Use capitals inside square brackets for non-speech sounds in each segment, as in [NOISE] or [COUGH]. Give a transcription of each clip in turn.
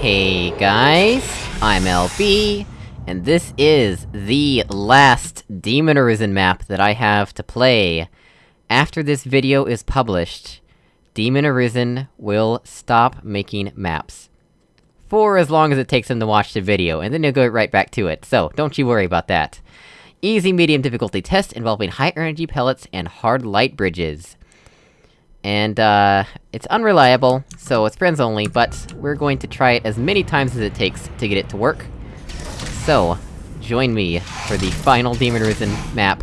Hey guys, I'm LB, and this is the last Demon Arisen map that I have to play. After this video is published, Demon Arisen will stop making maps. For as long as it takes them to watch the video, and then they'll go right back to it, so don't you worry about that. Easy medium difficulty test involving high energy pellets and hard light bridges. And, uh, it's unreliable, so it's friends only, but we're going to try it as many times as it takes to get it to work. So, join me for the final Demon Arisen map,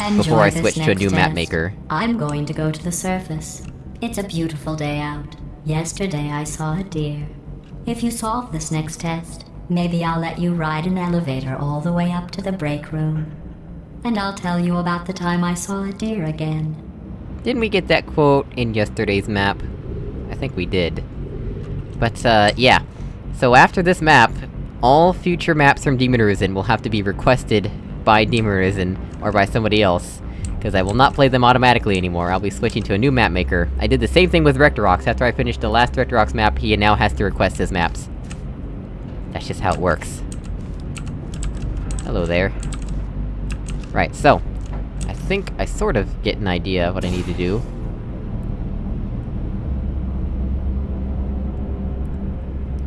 Enjoy before I switch to a new map maker. I'm going to go to the surface. It's a beautiful day out. Yesterday I saw a deer. If you solve this next test, maybe I'll let you ride an elevator all the way up to the break room. And I'll tell you about the time I saw a deer again. Didn't we get that quote in yesterday's map? I think we did. But, uh, yeah. So after this map, all future maps from Demon Arisen will have to be requested by Demon Arisen, or by somebody else. Because I will not play them automatically anymore, I'll be switching to a new map maker. I did the same thing with Rectorox, after I finished the last Rectorox map, he now has to request his maps. That's just how it works. Hello there. Right, so... I think I sort of get an idea of what I need to do.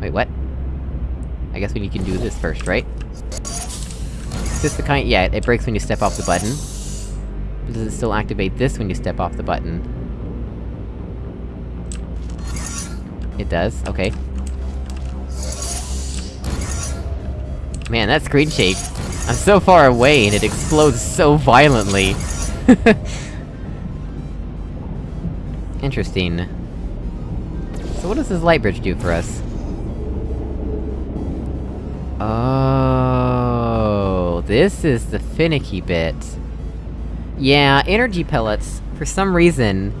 Wait, what? I guess we can do this first, right? Is this the kind- yeah, it breaks when you step off the button. But does it still activate this when you step off the button? It does, okay. Man, that screen shake! I'm so far away and it explodes so violently! [LAUGHS] Interesting. So what does this light bridge do for us? Oh, this is the finicky bit. Yeah, energy pellets, for some reason,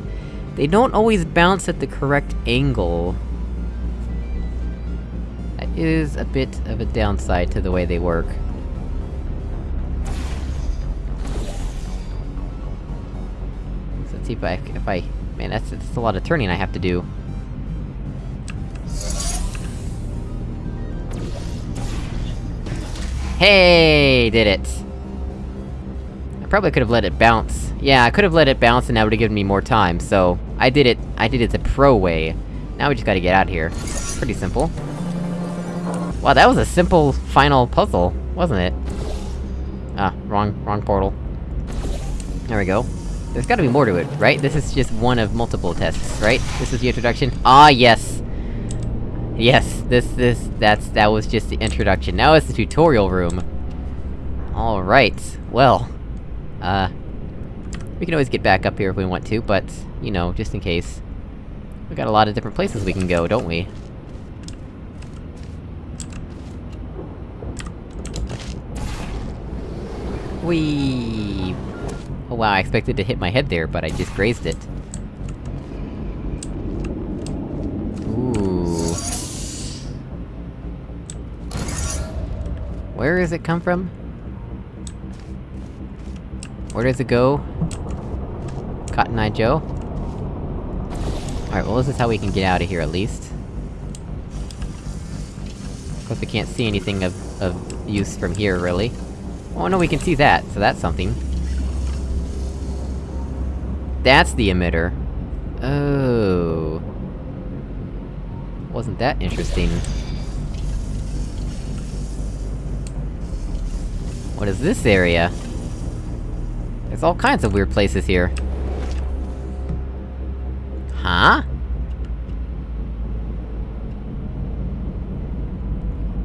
they don't always bounce at the correct angle. That is a bit of a downside to the way they work. See if I- if I... Man, that's- that's a lot of turning I have to do. Hey, did it! I probably could've let it bounce. Yeah, I could've let it bounce and that would've given me more time, so... I did it- I did it the pro way. Now we just gotta get out of here. Pretty simple. Wow, that was a simple final puzzle, wasn't it? Ah, wrong- wrong portal. There we go. There's gotta be more to it, right? This is just one of multiple tests, right? This is the introduction? Ah, yes! Yes, this- this- that's- that was just the introduction. Now it's the tutorial room. Alright, well... Uh... We can always get back up here if we want to, but, you know, just in case. We got a lot of different places we can go, don't we? Whee! Oh wow, I expected to hit my head there, but I just grazed it. Ooh. Where does it come from? Where does it go? Cotton Eye Joe? Alright, well this is how we can get out of here at least. Of course we can't see anything of- of use from here, really. Oh no, we can see that, so that's something. That's the emitter. Oh... Wasn't that interesting. What is this area? There's all kinds of weird places here. Huh?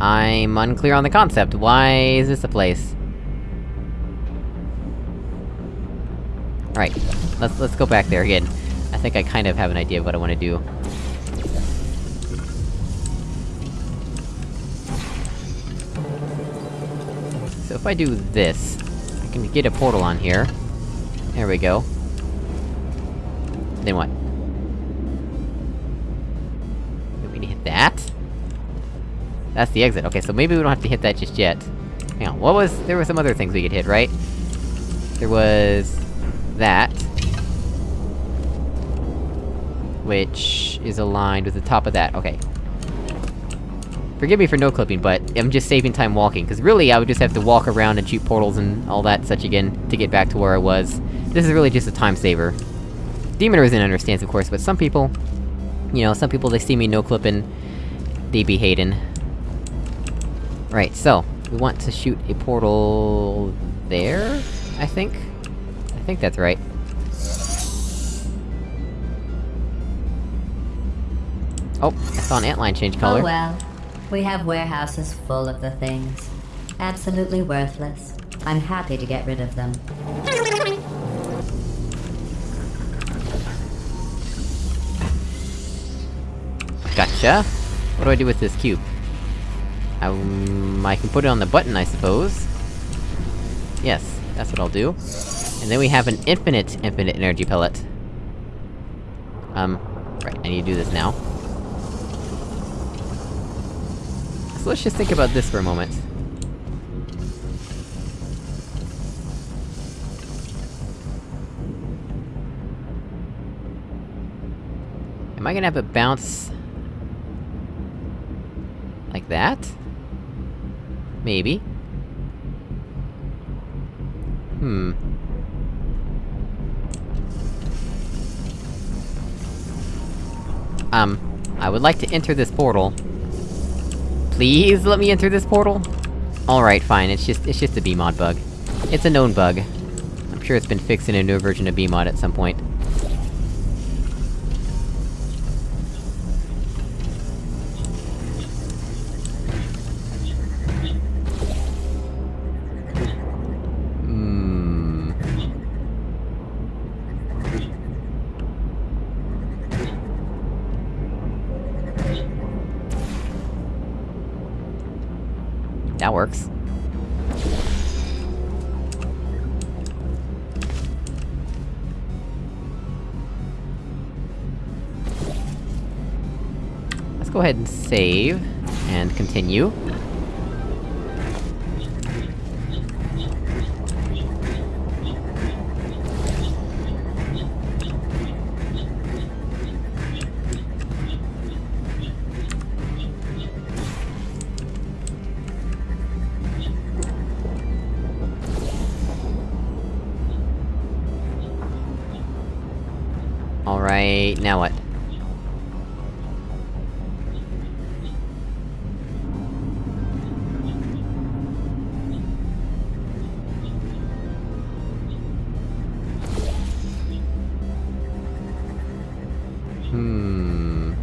I'm unclear on the concept. Why is this a place? Right. Let's- let's go back there again. I think I kind of have an idea of what I wanna do. So if I do this, I can get a portal on here. There we go. Then what? Do we need to hit that? That's the exit. Okay, so maybe we don't have to hit that just yet. Hang on, what was- there were some other things we could hit, right? There was... that. Which is aligned with the top of that, okay. Forgive me for no-clipping, but I'm just saving time walking, because really I would just have to walk around and shoot portals and all that such again, to get back to where I was. This is really just a time saver. Demon Risen understands, of course, but some people... You know, some people, they see me no-clipping, they be hating. Right, so, we want to shoot a portal... there? I think? I think that's right. Oh, I saw an antline change color. Oh well. We have warehouses full of the things. Absolutely worthless. I'm happy to get rid of them. Gotcha! What do I do with this cube? Um, I can put it on the button, I suppose. Yes, that's what I'll do. And then we have an infinite, infinite energy pellet. Um, right, I need to do this now. So let's just think about this for a moment. Am I gonna have it bounce... like that? Maybe. Hmm. Um, I would like to enter this portal. Please let me enter this portal? Alright, fine, it's just- it's just a BEEmod bug. It's a known bug. I'm sure it's been fixed in a new version of BEEmod at some point. That works. Let's go ahead and save, and continue. Alright, now what? Hmm...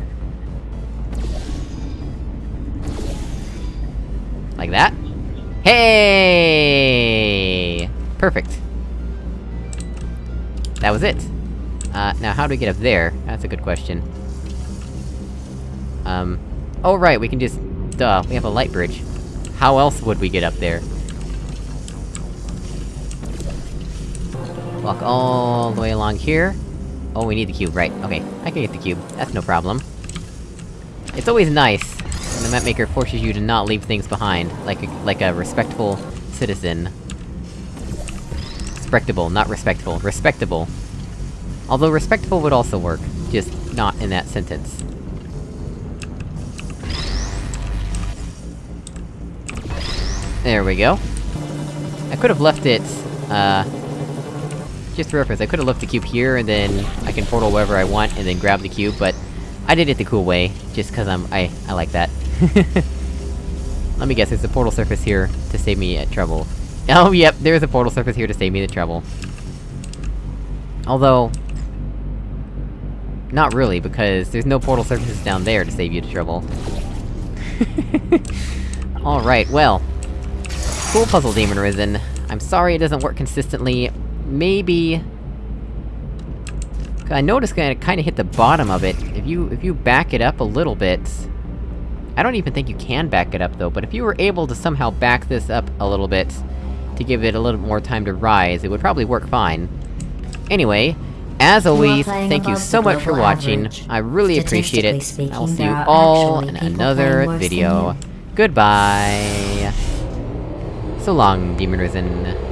Like that? Hey! Perfect. That was it. Uh, now how do we get up there? That's a good question. Um... Oh right, we can just... Duh, we have a light bridge. How else would we get up there? Walk all the way along here. Oh, we need the cube, right, okay. I can get the cube, that's no problem. It's always nice when the mapmaker forces you to not leave things behind, like a, like a respectful citizen. Respectable, not respectful. Respectable. Although respectful would also work, just not in that sentence. There we go. I could've left it, uh... Just for reference, I could've left the cube here, and then I can portal wherever I want, and then grab the cube, but... I did it the cool way, just cause I'm- I- I like that. [LAUGHS] Let me guess, there's a portal surface here to save me at trouble. [LAUGHS] Oh, yep, there's a portal surface here to save me the trouble. Although... Not really, because there's no portal surfaces down there to save you the trouble. [LAUGHS] Alright, well... Cool puzzle, Demon Risen. I'm sorry it doesn't work consistently. Maybe... I noticed I kinda hit the bottom of it. If you- if you back it up a little bit... I don't even think you can back it up though, but if you were able to somehow back this up a little bit, to give it a little more time to rise, it would probably work fine. Anyway, as always, thank you so much for watching. I really appreciate it. Statistically I will see you all in another playing worse than video. Goodbye! So long, Demon Risen.